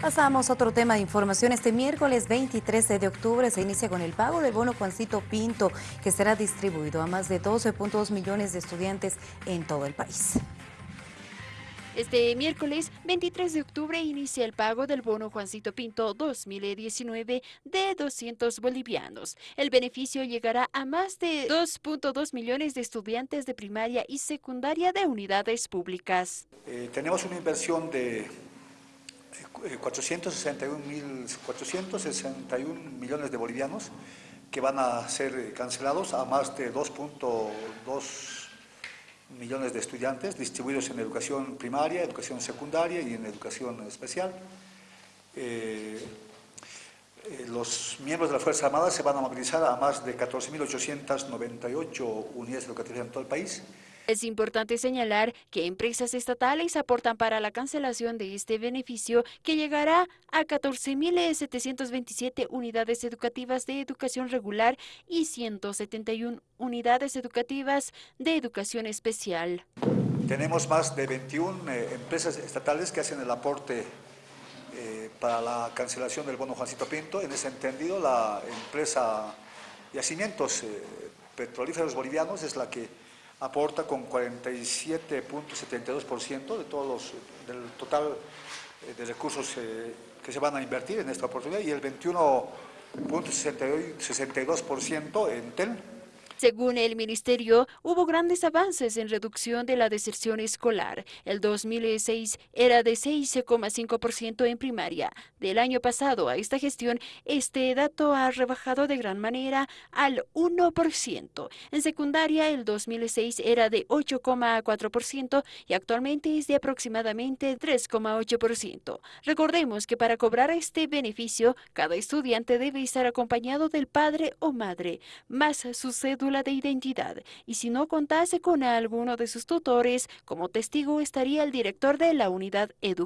Pasamos a otro tema de información. Este miércoles 23 de octubre se inicia con el pago del bono Juancito Pinto, que será distribuido a más de 12.2 millones de estudiantes en todo el país. Este miércoles 23 de octubre inicia el pago del bono Juancito Pinto 2019 de 200 bolivianos. El beneficio llegará a más de 2.2 millones de estudiantes de primaria y secundaria de unidades públicas. Eh, tenemos una inversión de 461, mil, 461 millones de bolivianos que van a ser cancelados a más de 2.2 millones de estudiantes distribuidos en educación primaria, educación secundaria y en educación especial. Eh, eh, los miembros de la Fuerza Armada se van a movilizar a más de 14.898 unidades educativas en todo el país. Es importante señalar que empresas estatales aportan para la cancelación de este beneficio que llegará a 14.727 unidades educativas de educación regular y 171 unidades educativas de educación especial. Tenemos más de 21 eh, empresas estatales que hacen el aporte eh, para la cancelación del bono Juancito Pinto. En ese entendido, la empresa Yacimientos eh, Petrolíferos Bolivianos es la que aporta con 47.72% de todos los, del total eh, de recursos eh, que se van a invertir en esta oportunidad y el 21.62% en TEL. Según el ministerio, hubo grandes avances en reducción de la deserción escolar. El 2006 era de 6,5% en primaria. Del año pasado a esta gestión, este dato ha rebajado de gran manera al 1%. En secundaria, el 2006 era de 8,4% y actualmente es de aproximadamente 3,8%. Recordemos que para cobrar este beneficio, cada estudiante debe estar acompañado del padre o madre, más su cédula de identidad y si no contase con alguno de sus tutores, como testigo estaría el director de la unidad educativa.